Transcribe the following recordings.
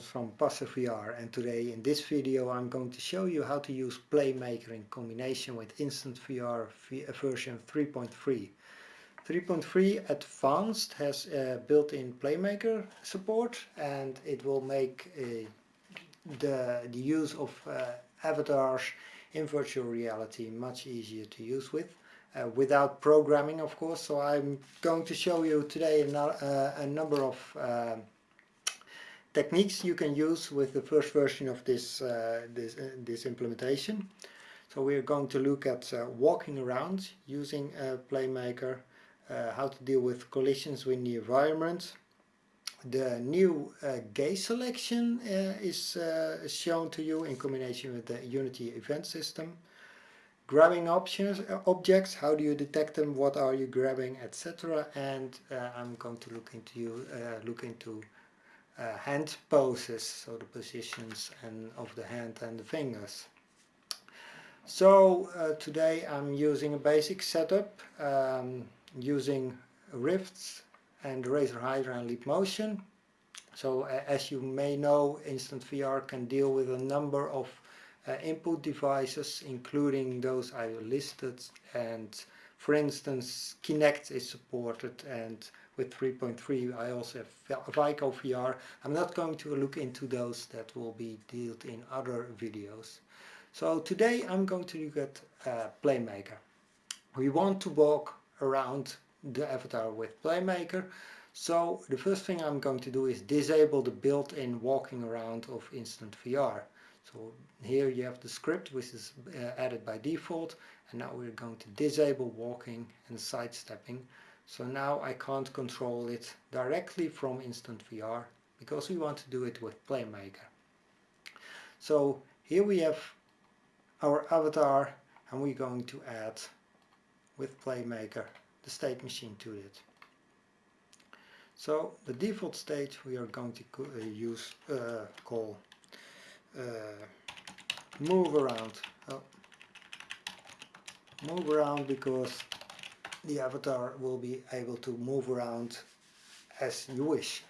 from Passer VR and today in this video I'm going to show you how to use Playmaker in combination with Instant VR version 3.3. 3.3 Advanced has uh, built-in Playmaker support and it will make uh, the, the use of uh, avatars in virtual reality much easier to use with. Uh, without programming of course so I'm going to show you today a, uh, a number of um, techniques you can use with the first version of this uh, this, uh, this implementation. So we're going to look at uh, walking around using Playmaker how to deal with collisions with the environment the new uh, gaze selection uh, is uh, shown to you in combination with the Unity event system. Grabbing options, uh, objects, how do you detect them, what are you grabbing, etc. And uh, I'm going to look into you uh, look into uh, hand poses, so the positions and of the hand and the fingers. So uh, today I'm using a basic setup um, using rifts and Razer Hydra and Leap Motion. So uh, as you may know, Instant VR can deal with a number of uh, input devices, including those I listed. And for instance, Kinect is supported and with 3.3 I also have Vico VR. I'm not going to look into those that will be dealt in other videos. So today I'm going to look at uh, Playmaker. We want to walk around the avatar with Playmaker. So the first thing I'm going to do is disable the built-in walking around of Instant VR. So here you have the script which is uh, added by default and now we're going to disable walking and sidestepping. So now I can't control it directly from Instant VR because we want to do it with Playmaker. So here we have our avatar and we're going to add with Playmaker the state machine to it. So the default state we are going to uh, use uh, call uh, move around. Oh. Move around because the avatar will be able to move around as you wish.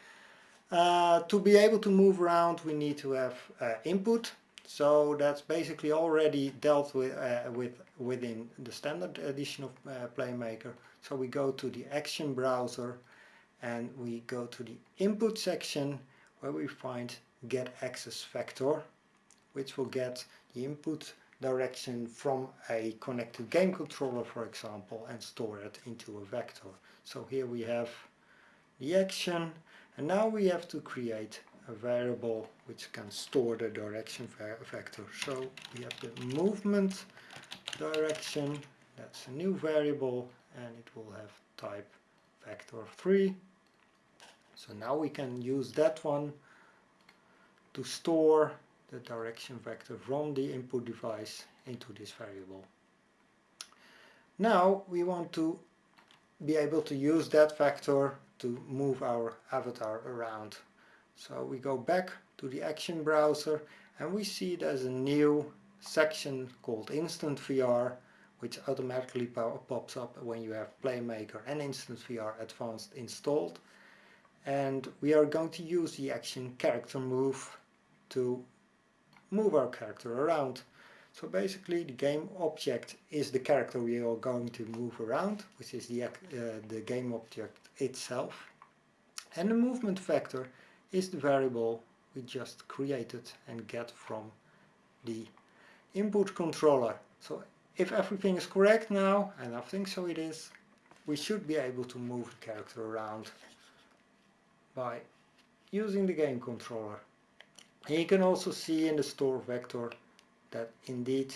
Uh, to be able to move around we need to have uh, input so that's basically already dealt with, uh, with within the standard edition of uh, Playmaker. So we go to the action browser and we go to the input section where we find get axis vector which will get the input direction from a connected game controller for example and store it into a vector. So here we have the action and now we have to create a variable which can store the direction vector. So we have the movement direction, that's a new variable and it will have type vector 3. So now we can use that one to store the direction vector from the input device into this variable. Now we want to be able to use that vector to move our avatar around. So we go back to the action browser and we see there's a new section called Instant VR which automatically pops up when you have Playmaker and Instant VR Advanced installed and we are going to use the action character move to move our character around. So basically the game object is the character we are going to move around, which is the, uh, the game object itself. And the movement vector is the variable we just created and get from the input controller. So if everything is correct now, and I think so it is, we should be able to move the character around by using the game controller. And you can also see in the store vector that indeed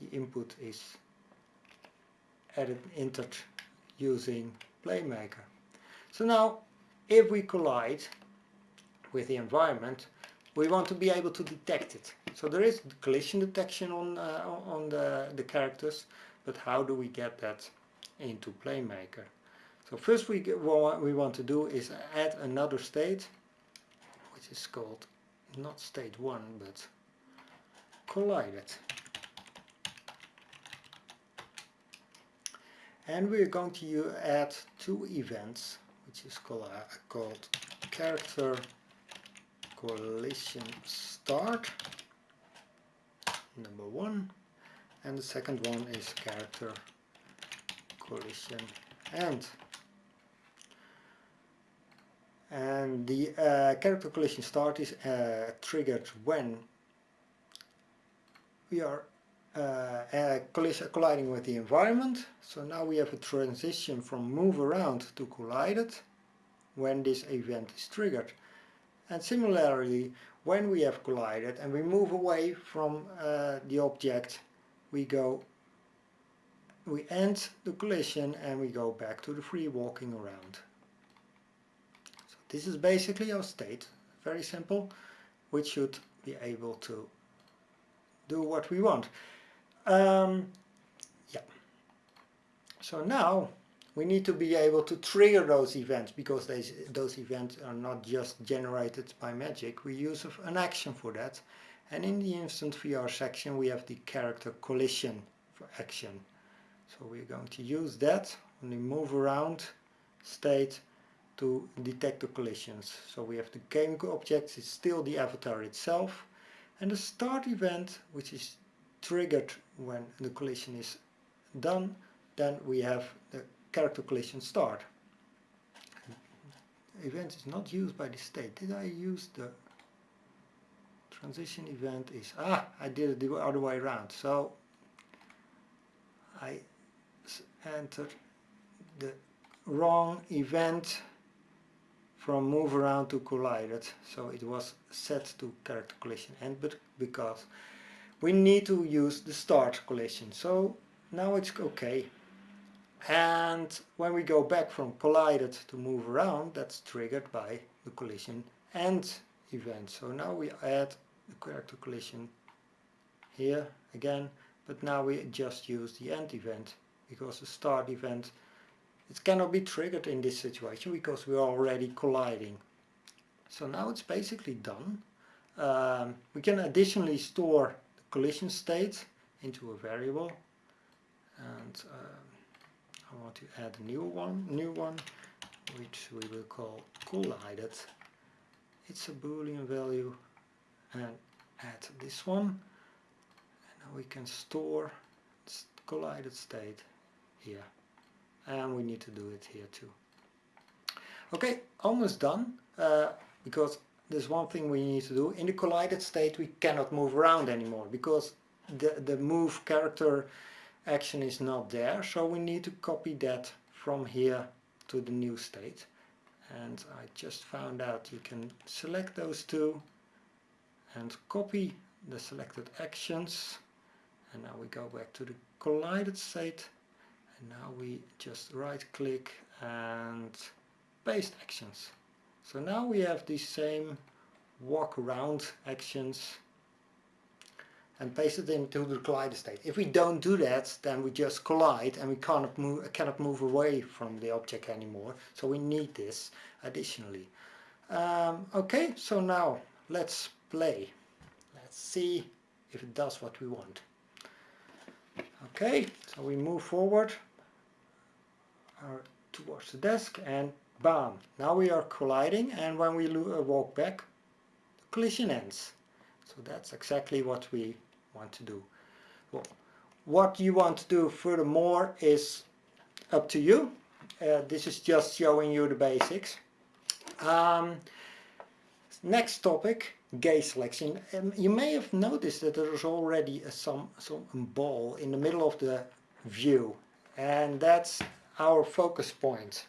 the input is added entered using Playmaker. So now if we collide with the environment we want to be able to detect it. So there is collision detection on, uh, on the, the characters but how do we get that into Playmaker? So first we, what we want to do is add another state which is called not state 1 but collided. And we're going to add two events which is called, called character collision start number one and the second one is character collision end and the uh, character collision start is uh, triggered when we are uh, uh colliding with the environment. So now we have a transition from move around to collided when this event is triggered. And similarly when we have collided and we move away from uh, the object we go we end the collision and we go back to the free walking around this is basically our state, very simple, which should be able to do what we want. Um, yeah. So now we need to be able to trigger those events because those, those events are not just generated by magic. We use an action for that. And in the Instant VR section we have the character collision for action. So we're going to use that when we move around state to detect the collisions. So we have the game object, it's still the avatar itself, and the start event, which is triggered when the collision is done, then we have the character collision start. Event is not used by the state. Did I use the transition event is, ah, I did it the other way around. So I entered the wrong event from move around to collided so it was set to character collision and but because we need to use the start collision so now it's okay. And when we go back from collided to move around that's triggered by the collision end event. So now we add the character collision here again but now we just use the end event because the start event it cannot be triggered in this situation because we are already colliding. So now it's basically done. Um, we can additionally store the collision state into a variable and uh, I want to add a new one, new one which we will call collided. It's a boolean value and add this one and now we can store collided state here and we need to do it here too. Okay, almost done uh, because there's one thing we need to do. In the collided state we cannot move around anymore because the, the move character action is not there so we need to copy that from here to the new state and I just found out you can select those two and copy the selected actions and now we go back to the collided state and now we just right click and paste actions so now we have the same walk around actions and paste it into the collide state. If we don't do that then we just collide and we cannot move, cannot move away from the object anymore so we need this additionally. Um, okay so now let's play. Let's see if it does what we want. Okay, so we move forward towards the desk and bam, now we are colliding and when we uh, walk back, the collision ends. So that's exactly what we want to do. Well, what you want to do furthermore is up to you. Uh, this is just showing you the basics. Um, next topic gaze selection. Um, you may have noticed that there is already a, some, some ball in the middle of the view and that's our focus point.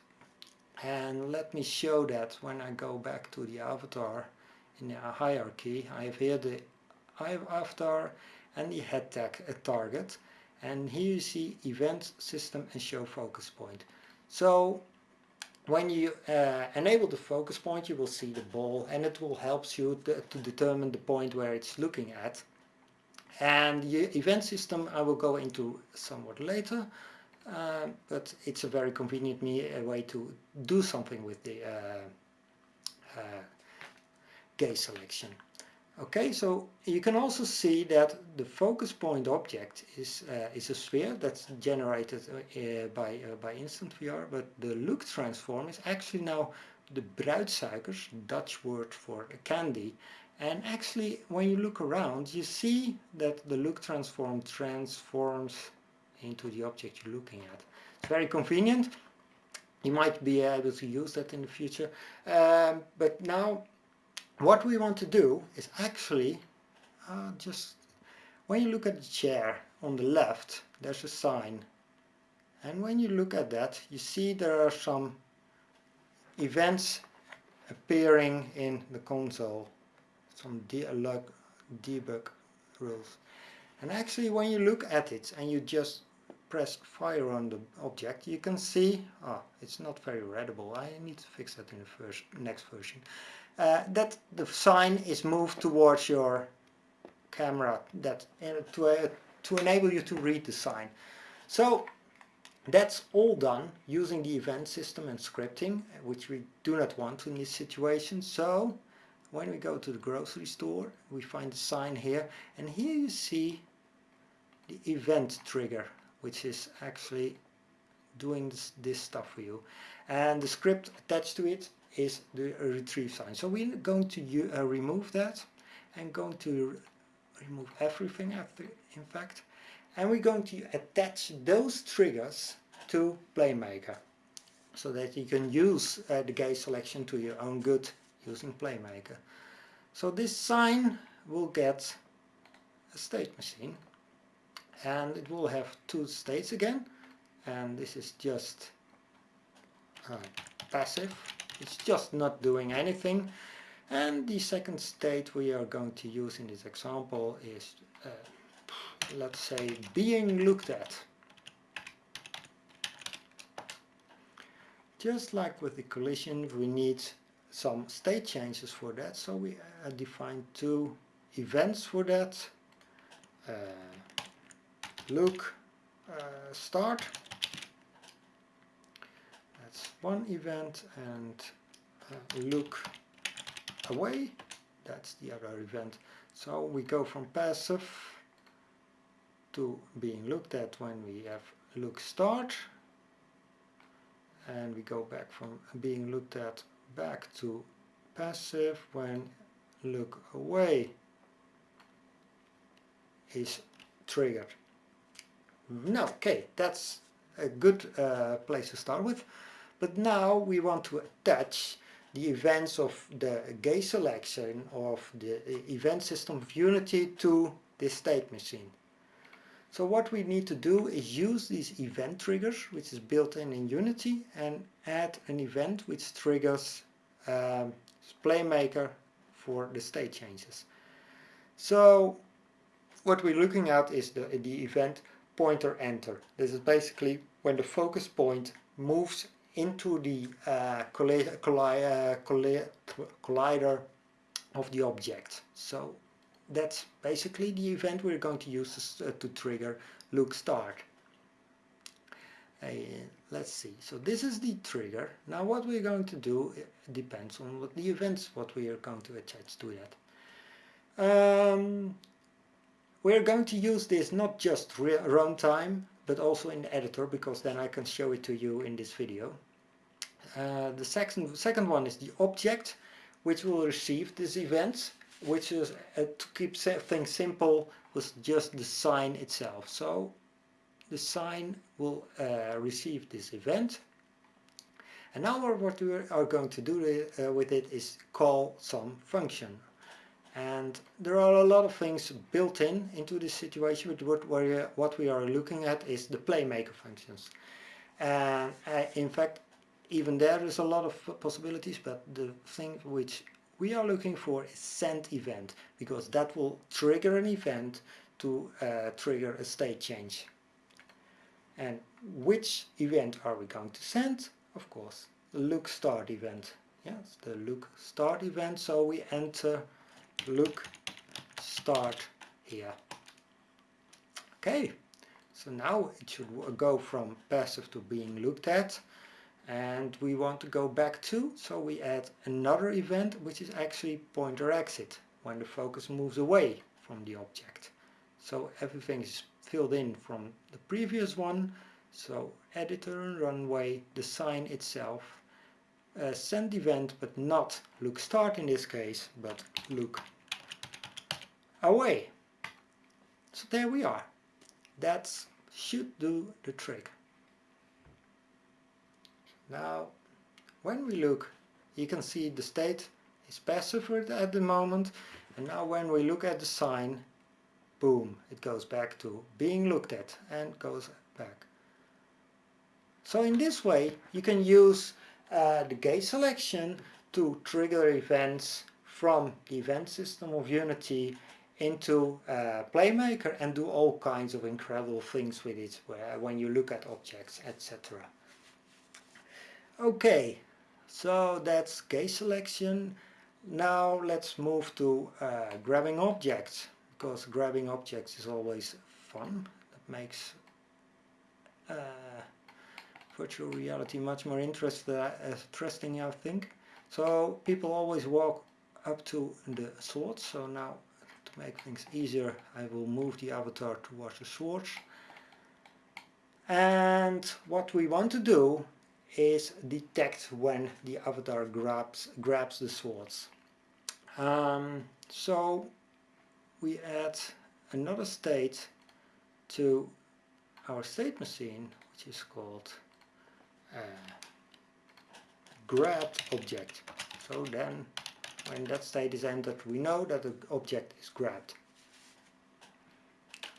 And let me show that when I go back to the avatar in the hierarchy. I have here the avatar and the head tag a target and here you see event system and show focus point. So when you uh, enable the focus point you will see the ball and it will help you to, to determine the point where it's looking at and the event system I will go into somewhat later uh, but it's a very convenient a way to do something with the uh, uh, gaze selection. Okay, so you can also see that the focus point object is uh, is a sphere that's generated uh, by uh, by Instant VR, but the look transform is actually now the bruidsuikers, Dutch word for candy. And actually, when you look around, you see that the look transform transforms into the object you're looking at. It's very convenient. You might be able to use that in the future. Um, but now, what we want to do is actually uh, just, when you look at the chair on the left, there's a sign. And when you look at that, you see there are some events appearing in the console some debug, debug rules and actually when you look at it and you just press fire on the object you can see oh it's not very readable. I need to fix that in the first next version. Uh, that the sign is moved towards your camera that uh, to, uh, to enable you to read the sign. So that's all done using the event system and scripting, which we do not want in this situation. So when we go to the grocery store, we find the sign here, and here you see the event trigger, which is actually doing this, this stuff for you. And the script attached to it is the retrieve sign. So we're going to uh, remove that and going to remove everything after, in fact and we're going to attach those triggers to Playmaker so that you can use uh, the gaze selection to your own good using Playmaker. So this sign will get a state machine and it will have two states again. And this is just uh, passive. It's just not doing anything. And the second state we are going to use in this example is uh, let's say being looked at. Just like with the collision we need some state changes for that. So we uh, define two events for that. Uh, look uh, start. That's one event and uh, look away. That's the other event. So we go from passive to being looked at when we have look start. And we go back from being looked at back to passive when look away is triggered. Now, okay, that's a good uh, place to start with. But now we want to attach the events of the gaze selection of the event system of Unity to this state machine. So what we need to do is use these event triggers, which is built in in Unity, and add an event which triggers um, Playmaker for the state changes. So what we're looking at is the, the event pointer enter. This is basically when the focus point moves into the uh, collider, uh, collider of the object. So that's basically the event we're going to use to, uh, to trigger look start. Uh, let's see, so this is the trigger. Now what we're going to do depends on what the events, what we are going to attach to that. Um, we're going to use this not just runtime, but also in the editor, because then I can show it to you in this video. Uh, the second, second one is the object, which will receive this event which is uh, to keep things simple was just the sign itself. So the sign will uh, receive this event. And now what we are going to do uh, with it is call some function and there are a lot of things built in into this situation but what, we are, what we are looking at is the playmaker functions and uh, in fact even there is a lot of possibilities but the thing which we are looking for is send event because that will trigger an event to uh, trigger a state change. And which event are we going to send? Of course, the look start event. Yes, the look start event. So we enter look start here. Okay, so now it should go from passive to being looked at and we want to go back to so we add another event which is actually pointer exit when the focus moves away from the object so everything is filled in from the previous one so editor and runtime the sign itself uh, send event but not look start in this case but look away. So there we are. That should do the trick. Now when we look you can see the state is passive at the moment and now when we look at the sign boom it goes back to being looked at and goes back. So in this way you can use uh, the gaze selection to trigger events from the event system of Unity into uh, Playmaker and do all kinds of incredible things with it where, when you look at objects etc. Okay, so that's gaze selection. Now let's move to uh, grabbing objects because grabbing objects is always fun. That makes uh, virtual reality much more interest, uh, interesting I think. So people always walk up to the swords, so now to make things easier I will move the avatar towards the swords. And what we want to do is detect when the avatar grabs, grabs the swords. Um, so we add another state to our state machine which is called uh, grabbed object. So then when that state is entered we know that the object is grabbed.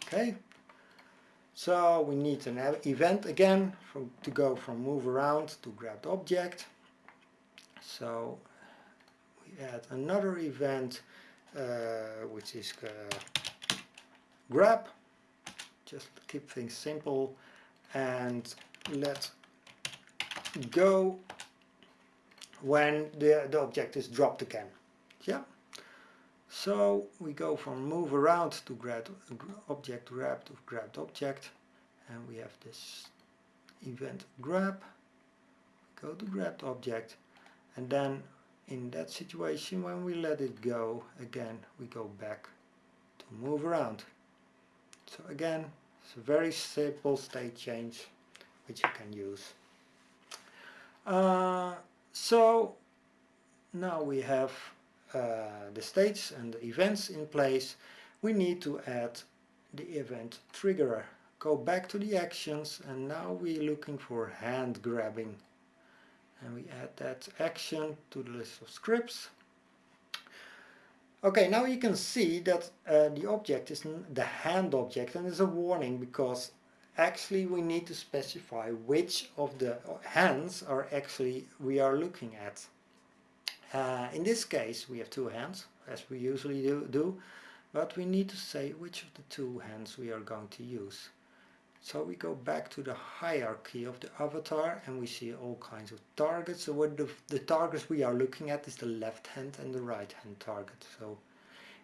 Okay, so we need an event again from, to go from move around to grabbed object. So we add another event uh, which is uh, grab just keep things simple and let go when the, the object is dropped again. Yeah. So we go from move around to grab object grab to grabbed object and we have this event grab. Go to grabbed object and then in that situation when we let it go again we go back to move around. So again it's a very simple state change which you can use uh, so now we have uh, the states and the events in place. We need to add the event triggerer. Go back to the actions and now we're looking for hand grabbing. And we add that action to the list of scripts. Okay, now you can see that uh, the object is the hand object and there's a warning because actually we need to specify which of the hands are actually we are looking at. Uh, in this case we have two hands as we usually do, do, but we need to say which of the two hands we are going to use. So we go back to the hierarchy of the avatar and we see all kinds of targets. So what the, the targets we are looking at is the left hand and the right hand target. So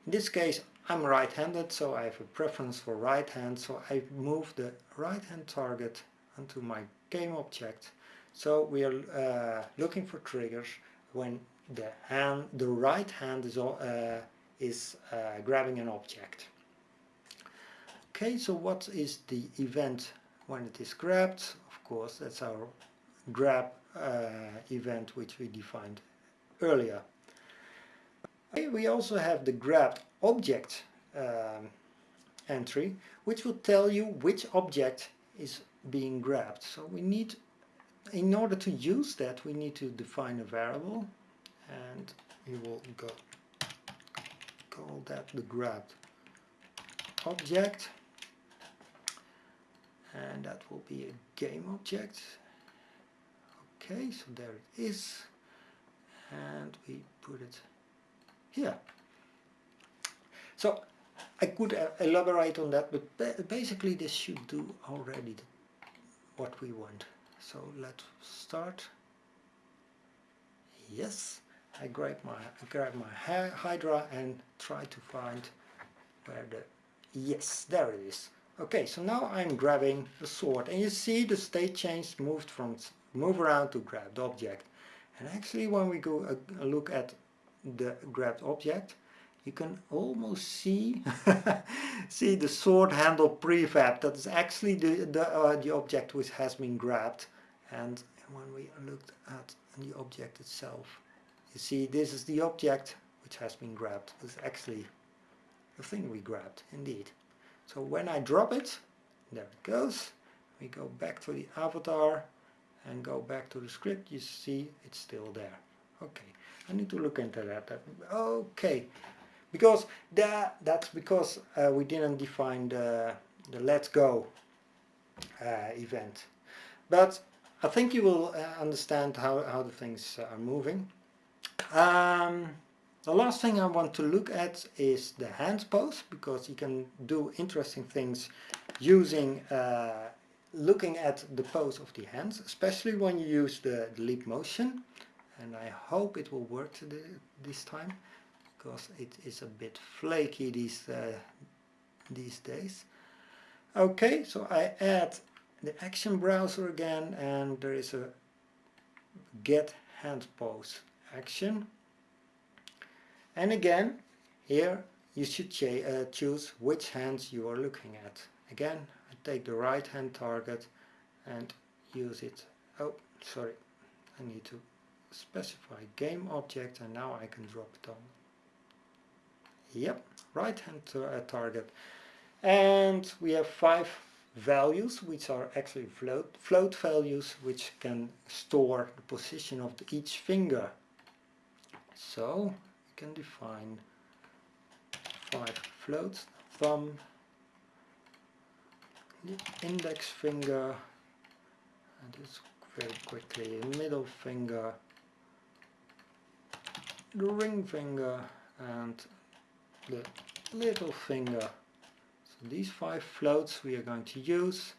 in this case I'm right-handed so I have a preference for right hand so I move the right hand target onto my game object. So we are uh, looking for triggers when the hand, the right hand is, uh, is uh, grabbing an object. Okay, so what is the event when it is grabbed? Of course, that's our grab uh, event which we defined earlier. We also have the grabbed object um, entry, which will tell you which object is being grabbed. So we need, in order to use that, we need to define a variable, and we will go call that the grabbed object. And that will be a game object. Okay so there it is. And we put it here so I could elaborate on that but basically this should do already what we want. So let's start. Yes I grab my I grab my Hydra and try to find where the yes there it is. Okay, so now I'm grabbing the sword and you see the state change moved from move around to grab the object. And actually when we go uh, look at the grabbed object, you can almost see see the sword handle prefab. That is actually the the, uh, the object which has been grabbed. And when we looked at the object itself. You see this is the object which has been grabbed. It's actually the thing we grabbed indeed. So when I drop it, there it goes. We go back to the avatar and go back to the script. You see it's still there. Okay, I need to look into that. Okay, because that that's because uh, we didn't define the the let's go uh, event. But I think you will uh, understand how, how the things are moving. Um, the last thing I want to look at is the hand pose because you can do interesting things using uh, looking at the pose of the hands, especially when you use the, the leap motion. And I hope it will work this time because it is a bit flaky these uh, these days. Okay, so I add the action browser again and there is a get hand pose action. And again here you should uh, choose which hands you are looking at. Again I take the right hand target and use it. Oh sorry I need to specify game object and now I can drop it on yep right hand uh, target. And we have five values which are actually float, float values which can store the position of the, each finger. So we can define five floats, thumb, the index finger, and this very quickly, middle finger, the ring finger and the little finger So these five floats we are going to use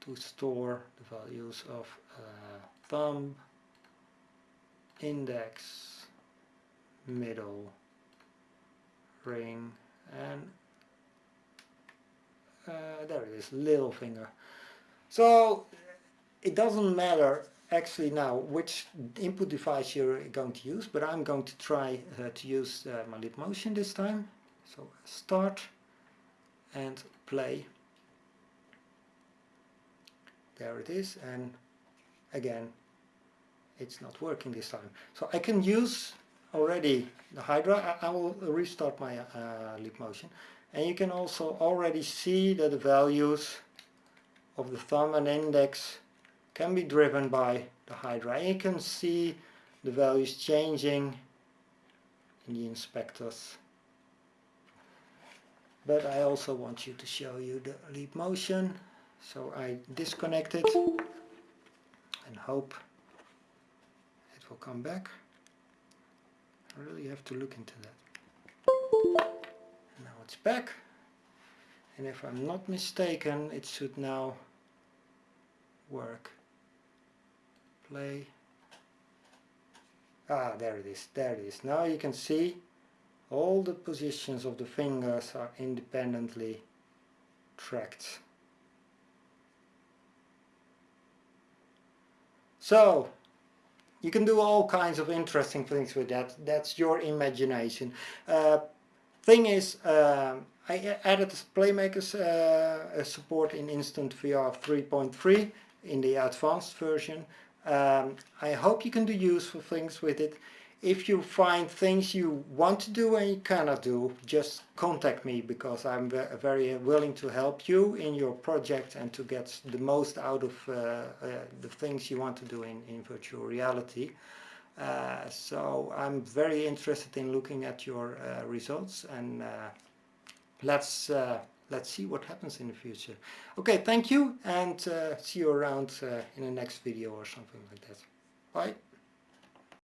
to store the values of uh, thumb, index, middle, ring and uh, there it is, little finger. So it doesn't matter actually now which input device you're going to use, but I'm going to try uh, to use uh, my leap motion this time. So start and play. There it is and again it's not working this time. So I can use already the Hydra. I, I will restart my uh, motion and you can also already see that the values of the thumb and index can be driven by the Hydra. You can see the values changing in the inspectors. But I also want you to show you the leap motion. So I disconnect it and hope it will come back. I really have to look into that. Now it's back. And if I'm not mistaken it should now work play ah there it is there it is now you can see all the positions of the fingers are independently tracked. So, you can do all kinds of interesting things with that. That's your imagination. Uh, thing is, uh, I added Playmaker's uh, support in Instant VR 3.3 in the advanced version. Um, I hope you can do useful things with it if you find things you want to do and you cannot do, just contact me because I'm very willing to help you in your project and to get the most out of uh, uh, the things you want to do in, in virtual reality. Uh, so I'm very interested in looking at your uh, results and uh, let's uh, let's see what happens in the future. Okay, thank you and uh, see you around uh, in the next video or something like that. Bye.